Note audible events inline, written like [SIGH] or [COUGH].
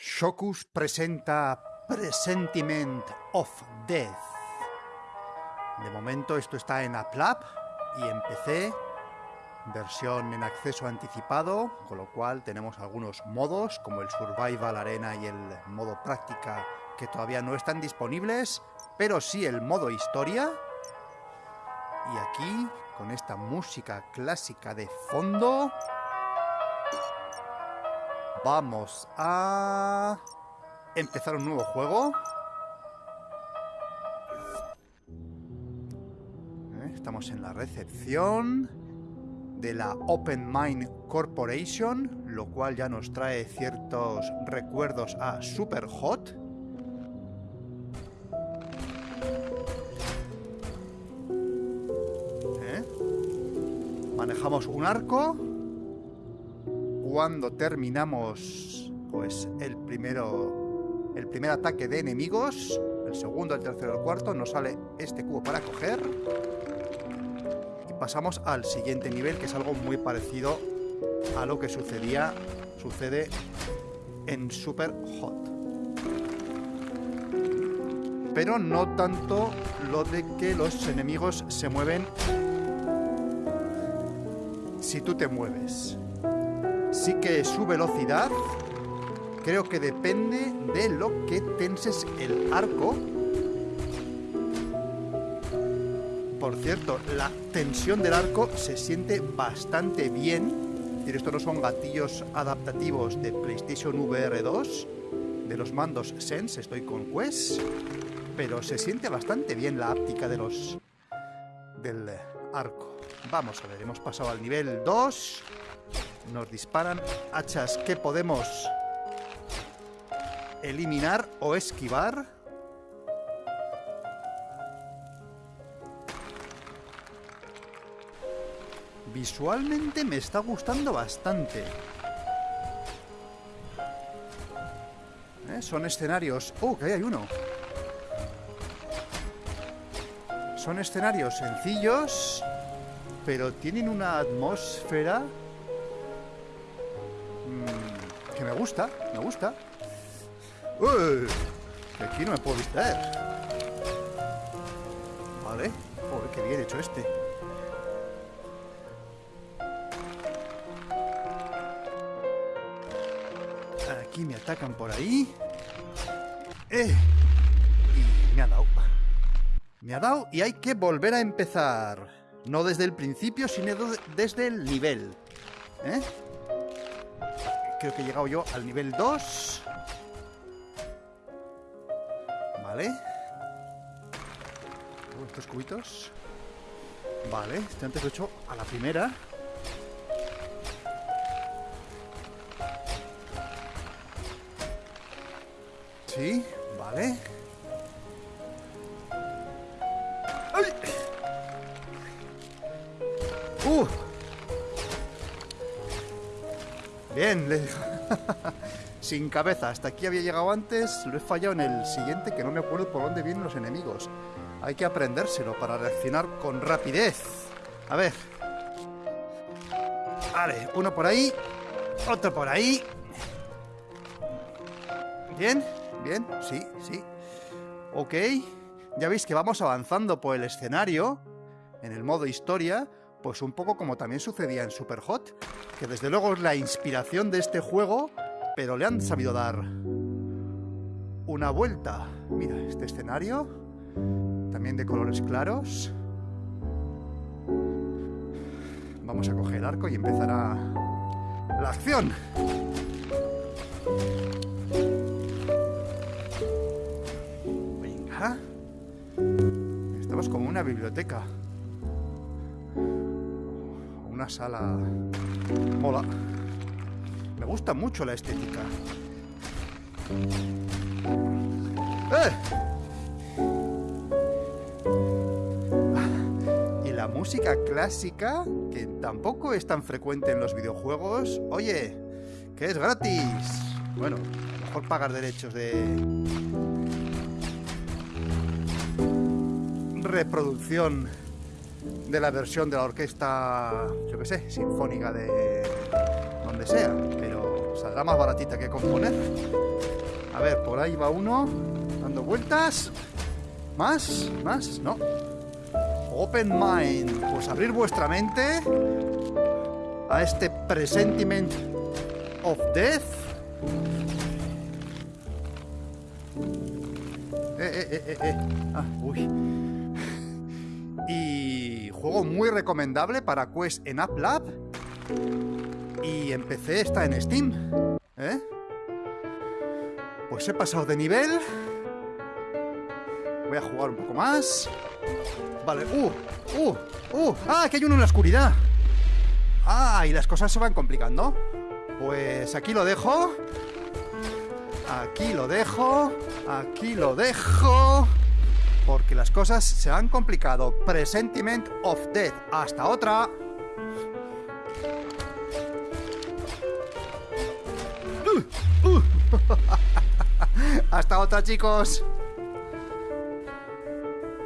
Shokus presenta Presentiment of Death. De momento esto está en App y en PC, versión en acceso anticipado, con lo cual tenemos algunos modos como el Survival Arena y el modo práctica que todavía no están disponibles, pero sí el modo historia. Y aquí, con esta música clásica de fondo, Vamos a empezar un nuevo juego. Eh, estamos en la recepción de la Open Mind Corporation, lo cual ya nos trae ciertos recuerdos a Superhot. ¿Eh? Manejamos un arco cuando terminamos pues el primero el primer ataque de enemigos, el segundo, el tercero, el cuarto, nos sale este cubo para coger y pasamos al siguiente nivel que es algo muy parecido a lo que sucedía sucede en Super Hot. Pero no tanto lo de que los enemigos se mueven si tú te mueves. Sí que su velocidad creo que depende de lo que tenses el arco. Por cierto, la tensión del arco se siente bastante bien. Es estos no son gatillos adaptativos de PlayStation VR 2, de los mandos Sense, estoy con Quest, pero se siente bastante bien la áptica de los del arco. Vamos a ver, hemos pasado al nivel 2. Nos disparan hachas que podemos eliminar o esquivar. Visualmente me está gustando bastante. ¿Eh? Son escenarios... ¡Oh, que ahí hay uno! Son escenarios sencillos, pero tienen una atmósfera que me gusta, me gusta. Aquí no me puedo distraer. Vale. Joder, qué bien hecho este. Aquí me atacan por ahí. ¡Eh! Y me ha dado. Me ha dado y hay que volver a empezar. No desde el principio, sino desde el nivel. ¿Eh? Creo que he llegado yo al nivel 2. Vale. Estos cubitos. Vale, este antes lo he hecho a la primera. Sí, vale. Bien, le [LAUGHS] Sin cabeza, hasta aquí había llegado antes, lo he fallado en el siguiente, que no me acuerdo por dónde vienen los enemigos. Hay que aprendérselo para reaccionar con rapidez. A ver. Vale, uno por ahí, otro por ahí. Bien, bien, sí, sí. Ok, ya veis que vamos avanzando por el escenario, en el modo historia, pues un poco como también sucedía en Superhot, que desde luego es la inspiración de este juego, pero le han sabido dar una vuelta. Mira, este escenario, también de colores claros. Vamos a coger el arco y empezará la acción. Venga. Estamos como una biblioteca una sala... Mola. Me gusta mucho la estética. ¡Eh! Y la música clásica, que tampoco es tan frecuente en los videojuegos. Oye, que es gratis. Bueno, mejor pagar derechos de... Reproducción de la versión de la orquesta, yo que sé, sinfónica de donde sea, pero saldrá más baratita que componer. A ver, por ahí va uno, dando vueltas. ¿Más? ¿Más? No. Open mind. Pues abrir vuestra mente a este presentiment of death. Eh, eh, eh, eh, eh. Ah, uy. Juego muy recomendable para Quest en App Lab. Y empecé, está en Steam. ¿Eh? Pues he pasado de nivel. Voy a jugar un poco más. Vale, uh, uh, uh. Ah, que hay uno en la oscuridad. Ah, y las cosas se van complicando. Pues aquí lo dejo. Aquí lo dejo. Aquí lo dejo. Porque las cosas se han complicado. Presentiment of Death. Hasta otra. Uh, uh. [LAUGHS] Hasta otra, chicos.